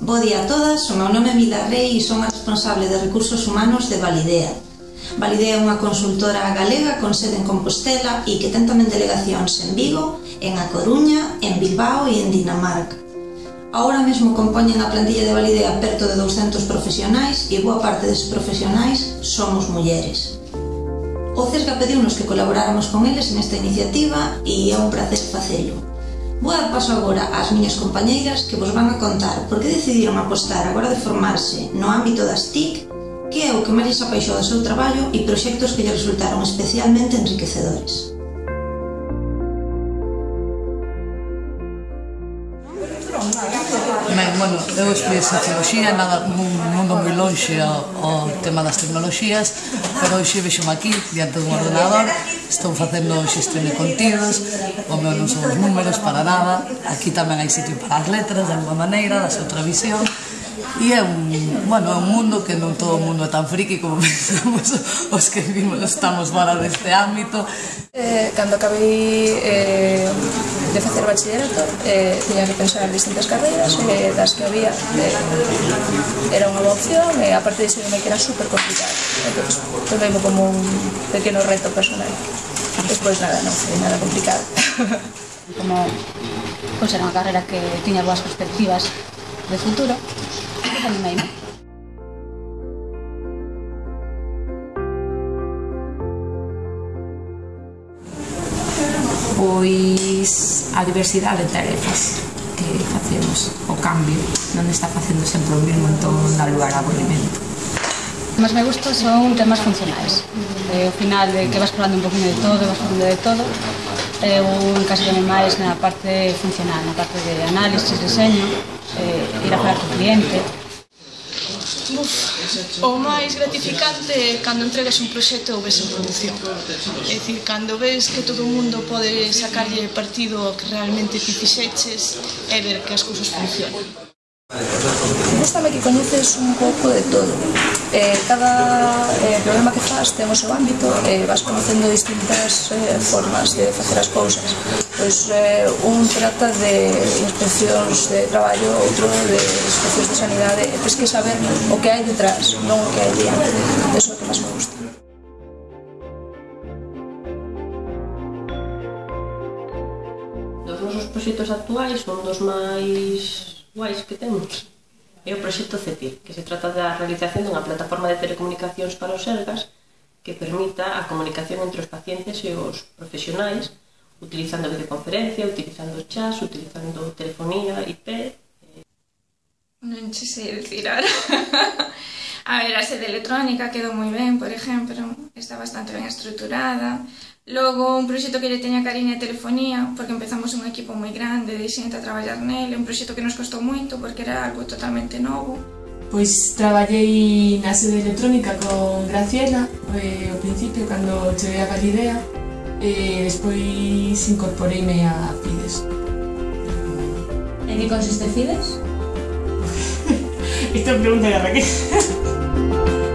Bo día a todas, o meu nome é Mila Rey e son a responsable de Recursos Humanos de Validea. Validea é unha consultora galega con sede en Compostela e que ten tamén delegacións en Vigo, en A Coruña, en Bilbao e en Dinamarca. Ahora mesmo compoñen a plantilla de Validea perto de 200 profesionais e boa parte deses profesionais somos mulleres. O CESGA pediunos que colaboráramos con eles nesta iniciativa e é un placer facelo. Boa paso agora ás miñas compañeiras que vos van a contar por que decidiron apostar agora de formarse no ámbito das TIC que é o que máis lles apaixou do seu traballo e proxectos que lle resultaron especialmente enriquecedores. Ben, bueno, eu estudei Socioloxía, nada, un mundo moi lonxe ao, ao tema das tecnoloxías, pero hoxe vexo aquí, diante dun ordenador, estou facendo xestión de contidos, o meu non son os números para nada, aquí tamén hai sitio para as letras, de alguma maneira, das outra visión, E é un, bueno, é un mundo que non todo o mundo é tan friki como pensamos os que vimos, estamos fora deste ámbito, Eh, cando acabei eh, de facer bachillerato eh, tiña que pensar distintas carreiras e eh, das que había eh, era unha boa opción e eh, aparte de ser que era super complicado entón, tomei como un pequeno reto personal. Despois nada, non foi nada complicado. Como pois era unha carreira que tiña boas perspectivas de futuro animei-me pois a diversidade de tarefas que facemos, o cambio non está facendo sempre o mesmo entón dá lugar a aburrimento Mas me gusta son temas funcionais. Eh, ao final de que vas falando un poquinho de todo, vas falando de todo. Eh, eu me máis na parte funcional, na parte de análisis, diseño, eh, ir a falar co cliente, O máis gratificante é cando entregas un proxecto ou ves en produción. É dicir, cando ves que todo o mundo pode sacarlle partido ao que realmente ti fixeches e ver que as cousas funcionan. Gústame que coñeces un pouco de todo. Eh, cada eh, problema que faz ten o seu ámbito e eh, vas conocendo distintas eh, formas de facer as cousas. Pois eh, un trata de inspeccións de traballo, outro de inspeccións de sanidade. E tens que saber o que hai detrás, non o que hai diante. Eso é o que máis me gusta. Os nosos proxectos actuais son dos máis guais que temos é o proxecto CETIR, que se trata da realización dunha plataforma de telecomunicacións para os ergas que permita a comunicación entre os pacientes e os profesionais utilizando videoconferencia, utilizando chats, utilizando telefonía, IP... Non che sei dicir ahora. A ver, a sede electrónica quedou moi ben, por exemplo, está bastante ben estruturada. Logo, un proxecto que lle teña cariño a telefonía, porque empezamos un equipo moi grande de xente a traballar nele, un proxecto que nos costou moito porque era algo totalmente novo. Pois traballei na sede electrónica con Graciela eh, ao principio, cando cheguei a Galidea, e eh, despois incorporeime a Fides. E que consiste Fides? Esta pregunta de Raquel.